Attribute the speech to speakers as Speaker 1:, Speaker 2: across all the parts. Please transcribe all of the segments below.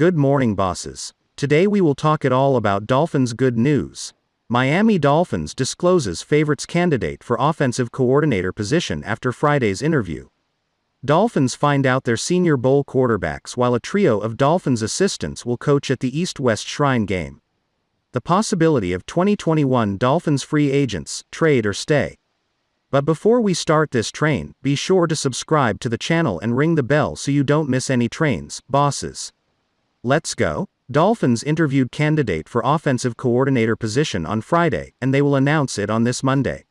Speaker 1: Good morning, bosses. Today we will talk it all about Dolphins good news. Miami Dolphins discloses favorites candidate for offensive coordinator position after Friday's interview. Dolphins find out their senior bowl quarterbacks while a trio of Dolphins assistants will coach at the East West Shrine game. The possibility of 2021 Dolphins free agents, trade or stay. But before we start this train, be sure to subscribe to the channel and ring the bell so you don't miss any trains, bosses. Let's go. Dolphins interviewed candidate for offensive coordinator position on Friday, and they will announce it on this Monday.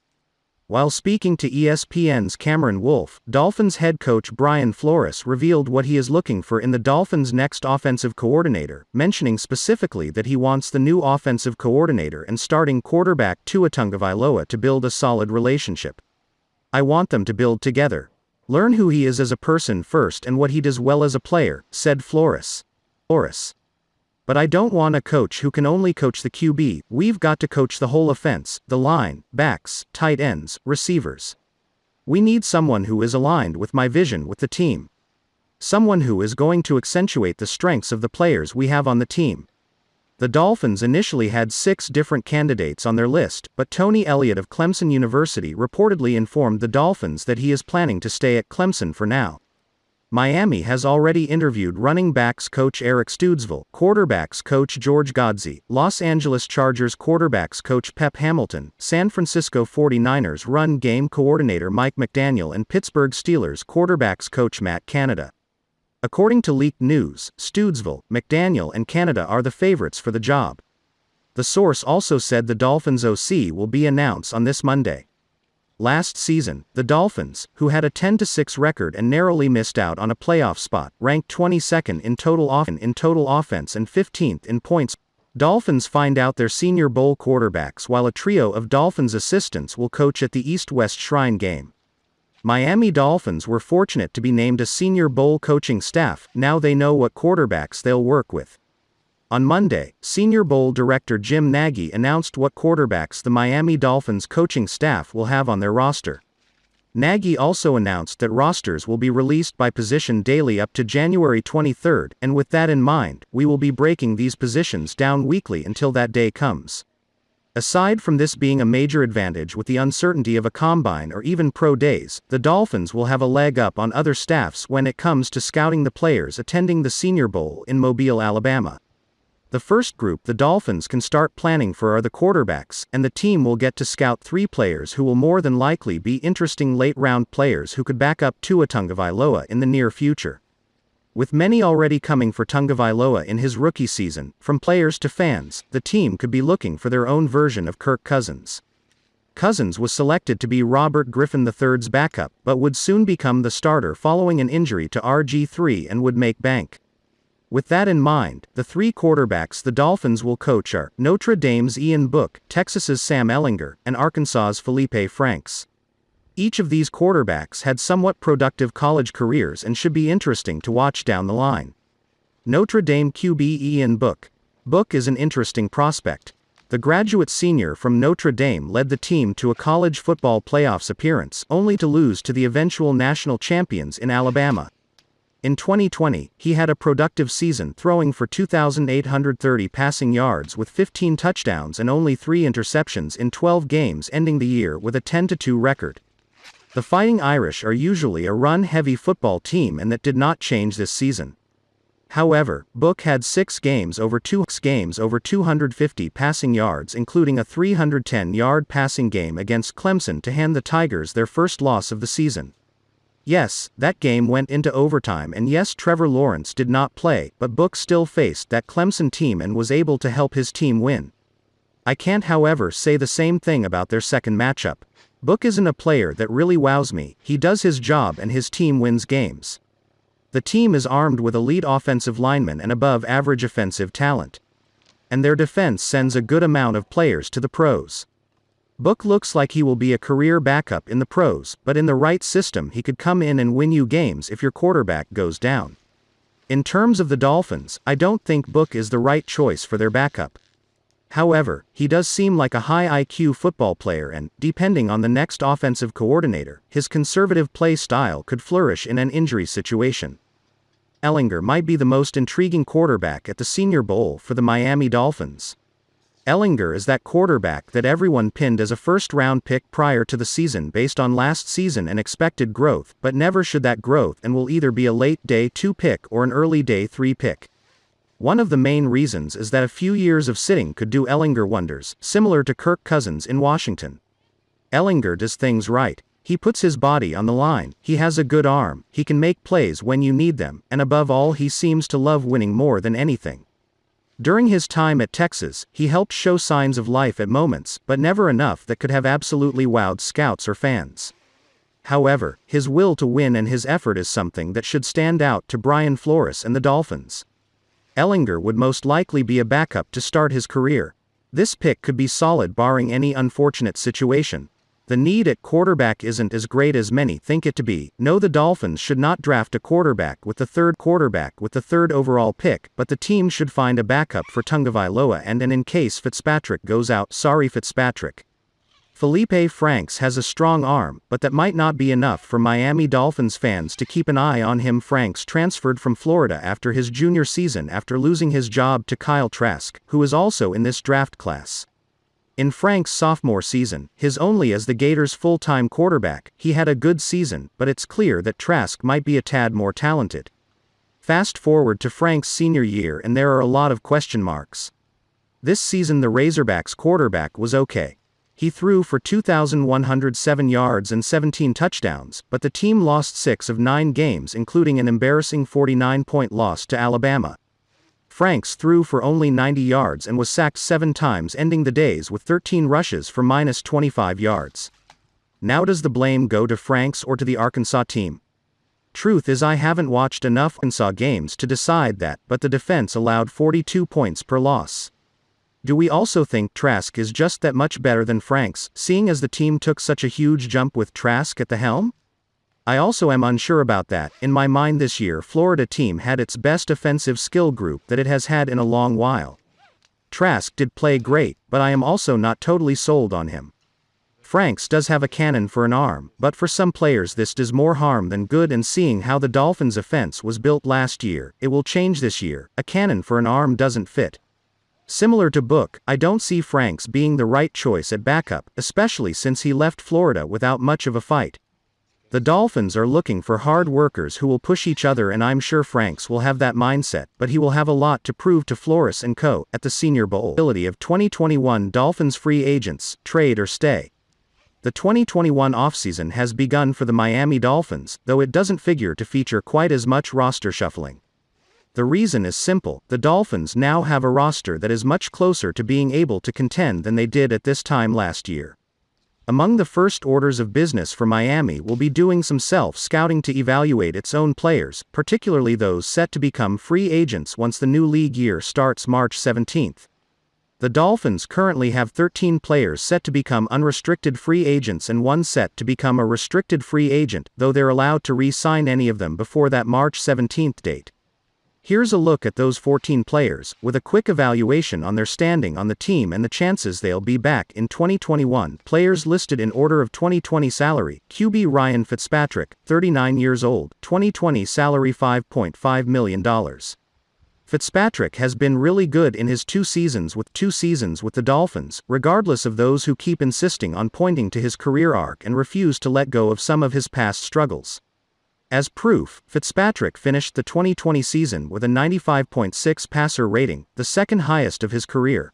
Speaker 1: While speaking to ESPN's Cameron Wolfe, Dolphins head coach Brian Flores revealed what he is looking for in the Dolphins' next offensive coordinator, mentioning specifically that he wants the new offensive coordinator and starting quarterback Tua Tagovailoa to build a solid relationship. I want them to build together. Learn who he is as a person first and what he does well as a player, said Flores. Flores. But I don't want a coach who can only coach the QB, we've got to coach the whole offense, the line, backs, tight ends, receivers. We need someone who is aligned with my vision with the team. Someone who is going to accentuate the strengths of the players we have on the team. The Dolphins initially had six different candidates on their list, but Tony Elliott of Clemson University reportedly informed the Dolphins that he is planning to stay at Clemson for now. Miami has already interviewed running backs coach Eric Studesville, quarterbacks coach George Godsey, Los Angeles Chargers quarterbacks coach Pep Hamilton, San Francisco 49ers run game coordinator Mike McDaniel, and Pittsburgh Steelers quarterbacks coach Matt Canada. According to leaked news, Studesville, McDaniel, and Canada are the favorites for the job. The source also said the Dolphins OC will be announced on this Monday. Last season, the Dolphins, who had a 10 6 record and narrowly missed out on a playoff spot, ranked 22nd in total off- in total offense and 15th in points. Dolphins find out their senior bowl quarterbacks while a trio of Dolphins assistants will coach at the East West Shrine game. Miami Dolphins were fortunate to be named a senior bowl coaching staff, now they know what quarterbacks they'll work with. On Monday, Senior Bowl director Jim Nagy announced what quarterbacks the Miami Dolphins coaching staff will have on their roster. Nagy also announced that rosters will be released by position daily up to January 23, and with that in mind, we will be breaking these positions down weekly until that day comes. Aside from this being a major advantage with the uncertainty of a combine or even pro days, the Dolphins will have a leg up on other staffs when it comes to scouting the players attending the Senior Bowl in Mobile, Alabama. The first group the Dolphins can start planning for are the quarterbacks, and the team will get to scout three players who will more than likely be interesting late round players who could back up Tua Tagovailoa in the near future. With many already coming for Tagovailoa in his rookie season, from players to fans, the team could be looking for their own version of Kirk Cousins. Cousins was selected to be Robert Griffin III's backup, but would soon become the starter following an injury to RG3 and would make bank. With that in mind, the three quarterbacks the Dolphins will coach are Notre Dame's Ian Book, Texas's Sam Ehlinger, and Arkansas's Felipe Franks. Each of these quarterbacks had somewhat productive college careers and should be interesting to watch down the line. Notre Dame QB Ian Book. Book is an interesting prospect. The graduate senior from Notre Dame led the team to a college football playoffs appearance, only to lose to the eventual national champions in Alabama. In 2020, he had a productive season throwing for 2,830 passing yards with 15 touchdowns and only 3 interceptions in 12 games, ending the year with a 10 2 record. The Fighting Irish are usually a run heavy football team, and that did not change this season. However, Book had six games over two games over 250 passing yards, including a 310 yard passing game against Clemson to hand the Tigers their first loss of the season. Yes, that game went into overtime, and yes, Trevor Lawrence did not play, but Book still faced that Clemson team and was able to help his team win. I can't, however, say the same thing about their second matchup. Book isn't a player that really wows me, he does his job and his team wins games. The team is armed with elite offensive linemen and above average offensive talent. And their defense sends a good amount of players to the pros. Book looks like he will be a career backup in the pros, but in the right system, he could come in and win you games if your quarterback goes down. In terms of the Dolphins, I don't think Book is the right choice for their backup. However, he does seem like a high IQ football player and, depending on the next offensive coordinator, his conservative play style could flourish in an injury situation. Ehlinger might be the most intriguing quarterback at the Senior Bowl for the Miami Dolphins. Ehlinger is that quarterback that everyone pinned as a first round pick prior to the season based on last season and expected growth, but never should that growth and will either be a late day 2 pick or an early day 3 pick. One of the main reasons is that a few years of sitting could do Ehlinger wonders, similar to Kirk Cousins in Washington. Ehlinger does things right. He puts his body on the line, he has a good arm, he can make plays when you need them, and above all, he seems to love winning more than anything. During his time at Texas, he helped show signs of life at moments, but never enough that could have absolutely wowed scouts or fans. However, his will to win and his effort is something that should stand out to Brian Flores and the Dolphins. Ehlinger would most likely be a backup to start his career. This pick could be solid barring any unfortunate situation, the need at quarterback isn't as great as many think it to be. No, the Dolphins should not draft a quarterback with the third quarterback with the third overall pick, but the team should find a backup for Tagovailoa and and in case Fitzpatrick goes out, sorry Fitzpatrick. Felipe Franks has a strong arm, but that might not be enough for Miami Dolphins fans to keep an eye on him. Franks transferred from Florida after his junior season after losing his job to Kyle Trask, who is also in this draft class. In Frank's sophomore season, his only as the Gators' full time quarterback, he had a good season, but it's clear that Trask might be a tad more talented. Fast forward to Frank's senior year, and there are a lot of question marks. This season, the Razorbacks' quarterback was okay. He threw for 2,107 yards and 17 touchdowns, but the team lost six of nine games, including an embarrassing 49 point loss to Alabama. Franks threw for only 90 yards and was sacked seven times, ending the days with 13 rushes for minus 25 yards. Now, does the blame go to Franks or to the Arkansas team? Truth is, I haven't watched enough Arkansas games to decide that, but the defense allowed 42 points per loss. Do we also think Trask is just that much better than Franks, seeing as the team took such a huge jump with Trask at the helm? I also am unsure about that. In my mind, this year, Florida team had its best offensive skill group that it has had in a long while. Trask did play great, but I am also not totally sold on him. Franks does have a cannon for an arm, but for some players, this does more harm than good. And seeing how the Dolphins' offense was built last year, it will change this year. A cannon for an arm doesn't fit. Similar to Book, I don't see Franks being the right choice at backup, especially since he left Florida without much of a fight. The Dolphins are looking for hard workers who will push each other and I'm sure Franks will have that mindset, but he will have a lot to prove to Flores and co. at the Senior Bowl. Ability of 2021 Dolphins free agents, trade or stay. The 2021 offseason has begun for the Miami Dolphins, though it doesn't figure to feature quite as much roster shuffling. The reason is simple the Dolphins now have a roster that is much closer to being able to contend than they did at this time last year. Among the first orders of business for Miami will be doing some self scouting to evaluate its own players, particularly those set to become free agents once the new league year starts March 17th. The Dolphins currently have 13 players set to become unrestricted free agents and one set to become a restricted free agent, though they're allowed to re sign any of them before that March 17th date. Here's a look at those 14 players, with a quick evaluation on their standing on the team and the chances they'll be back in 2021. Players listed in order of 2020 salary QB Ryan Fitzpatrick, 39 years old, 2020 salary $5.5 million. Fitzpatrick has been really good in his two seasons with two seasons with the Dolphins, regardless of those who keep insisting on pointing to his career arc and refuse to let go of some of his past struggles. As proof, Fitzpatrick finished the 2020 season with a 95.6 passer rating, the second highest of his career.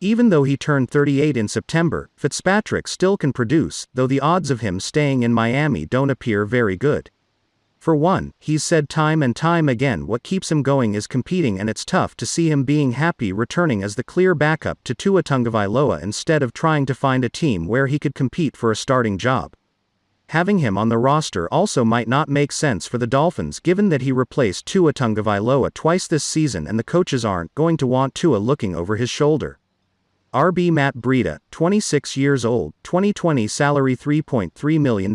Speaker 1: Even though he turned 38 in September, Fitzpatrick still can produce, though the odds of him staying in Miami don't appear very good. For one, he's said time and time again what keeps him going is competing and it's tough to see him being happy returning as the clear backup to Tua Tagovailoa instead of trying to find a team where he could compete for a starting job. Having him on the roster also might not make sense for the Dolphins given that he replaced Tua Tagovailoa twice this season and the coaches aren't going to want Tua looking over his shoulder. RB Matt Breida, 26 years old, 2020 salary $3.3 million.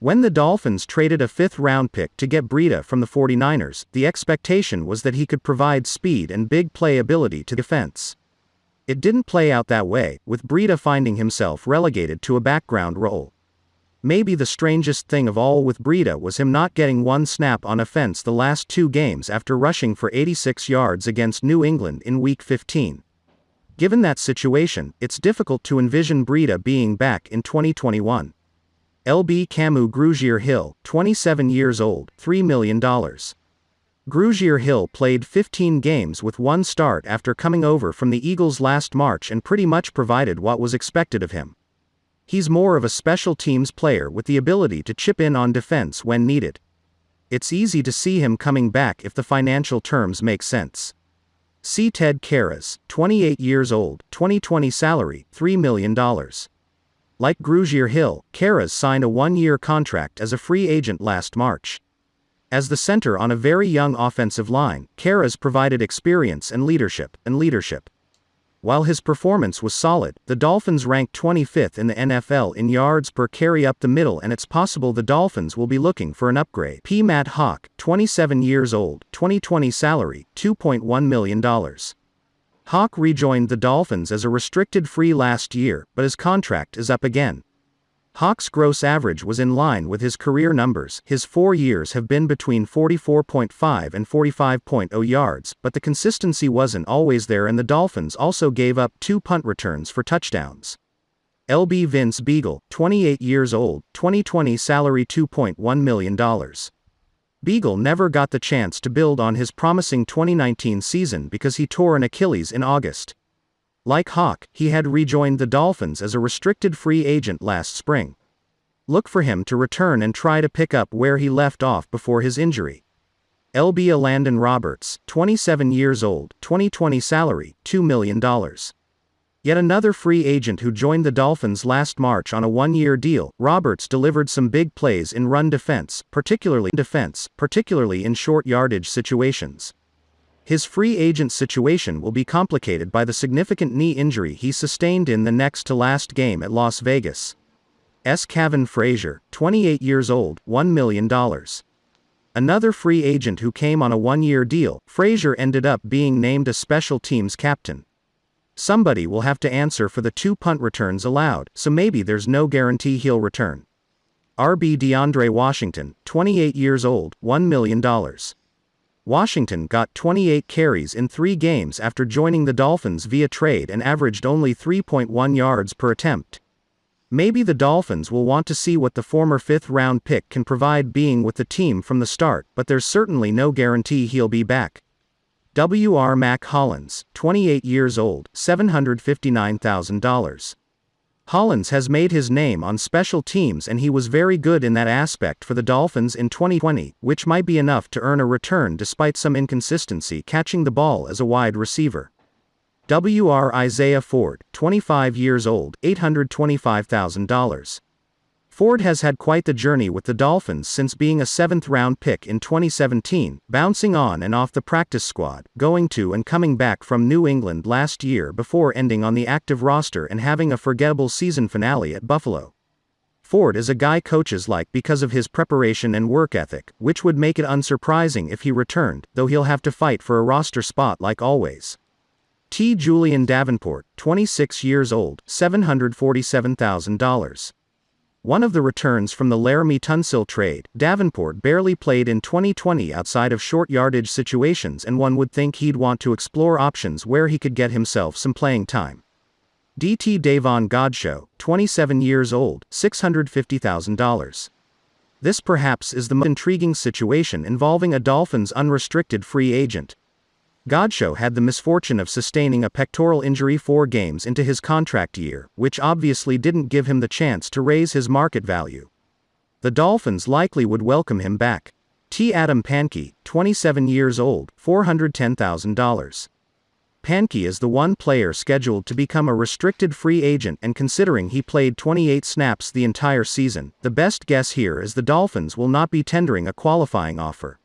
Speaker 1: When the Dolphins traded a fifth round pick to get Breida from the 49ers, the expectation was that he could provide speed and big play ability to defense. It didn't play out that way, with Breida finding himself relegated to a background role. Maybe the strangest thing of all with Breida was him not getting one snap on offense the last two games after rushing for 86 yards against New England in Week 15. Given that situation, it's difficult to envision Breida being back in 2021. LB Kamu Grugier Hill, 27 years old, $3 million. Grugier Hill played 15 games with one start after coming over from the Eagles last March and pretty much provided what was expected of him. He's more of a special teams player with the ability to chip in on defense when needed. It's easy to see him coming back if the financial terms make sense. See Ted Karras, 28 years old, 2020 salary, $3 million. Like Grugier Hill, Karras signed a one year contract as a free agent last March. As the center on a very young offensive line, Karras provided experience and leadership, and leadership. While his performance was solid, the Dolphins ranked 25th in the NFL in yards per carry up the middle, and it's possible the Dolphins will be looking for an upgrade. P. Matt Haack, 27 years old, 2020 salary, $2.1 million. Haack rejoined the Dolphins as a restricted free last year, but his contract is up again. Haack's gross average was in line with his career numbers. His four years have been between 44.5 and 45.0 yards, but the consistency wasn't always there, and the Dolphins also gave up two punt returns for touchdowns. LB Vince Biegel, 28 years old, 2020 salary $2.1 million. Biegel never got the chance to build on his promising 2019 season because he tore an Achilles in August. Like Haack, he had rejoined the Dolphins as a restricted free agent last spring. Look for him to return and try to pick up where he left off before his injury. LB Landon Roberts, 27 years old, 2020 salary, $2 million. Yet another free agent who joined the Dolphins last March on a one-year deal, Roberts delivered some big plays in run defense, particularly defense, particularly in short yardage situations. His free agent situation will be complicated by the significant knee injury he sustained in the next to last game at Las Vegas. S. Kavon Frazier, 28 years old, $1 million. Another free agent who came on a one year deal, Frazier ended up being named a special teams captain. Somebody will have to answer for the two punt returns allowed, so maybe there's no guarantee he'll return. RB DeAndre Washington, 28 years old, $1 million. Washington got 28 carries in three games after joining the Dolphins via trade and averaged only 3.1 yards per attempt. Maybe the Dolphins will want to see what the former fifth round pick can provide being with the team from the start, but there's certainly no guarantee he'll be back. W.R. Mack Hollins, 28 years old, $759,000. Hollins has made his name on special teams and he was very good in that aspect for the Dolphins in 2020, which might be enough to earn a return despite some inconsistency catching the ball as a wide receiver. WR Isaiah Ford, 25 years old, $825,000. Ford has had quite the journey with the Dolphins since being a seventh round pick in 2017, bouncing on and off the practice squad, going to and coming back from New England last year before ending on the active roster and having a forgettable season finale at Buffalo. Ford is a guy coaches like because of his preparation and work ethic, which would make it unsurprising if he returned, though he'll have to fight for a roster spot like always. T. Julian Davenport, 26 years old, $747,000. One of the returns from the Laremy Tunsil trade, Davenport barely played in 2020 outside of short yardage situations, and one would think he'd want to explore options where he could get himself some playing time. DT Davon Godchaux, 27 years old, $650,000. This perhaps is the most intriguing situation involving a Dolphins unrestricted free agent, Godchaux had the misfortune of sustaining a pectoral injury four games into his contract year, which obviously didn't give him the chance to raise his market value. The Dolphins likely would welcome him back. T. Adam Pankey, 27 years old, $410,000. Pankey is the one player scheduled to become a restricted free agent, and considering he played 28 snaps the entire season, the best guess here is the Dolphins will not be tendering a qualifying offer.